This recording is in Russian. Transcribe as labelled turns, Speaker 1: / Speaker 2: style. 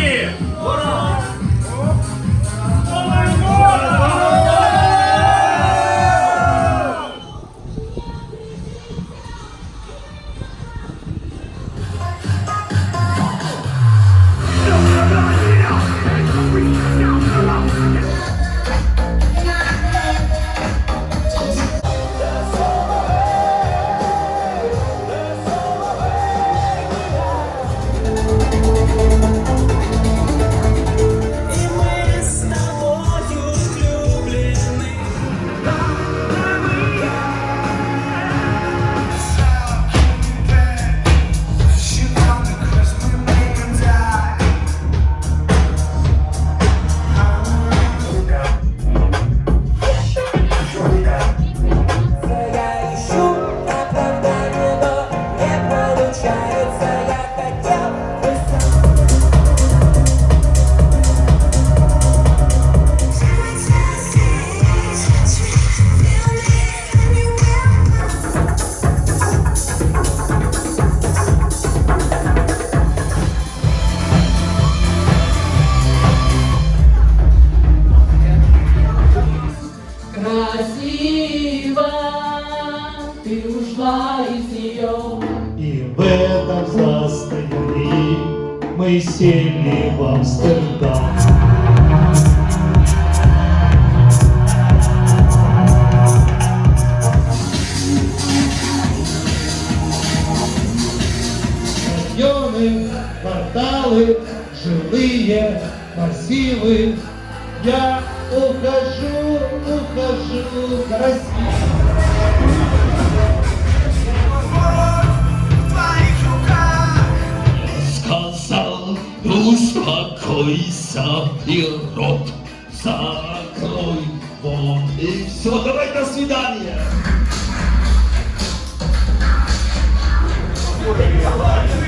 Speaker 1: year.
Speaker 2: Hold on.
Speaker 1: ты ушла из нее.
Speaker 3: И в этом состоянии мы сели в Амстердам. Районы, кварталы, жилые массивы. Я ухожу, ухожу к России.
Speaker 4: Croissa Europe Sacroi von Isso. Давай до свидания! Ура!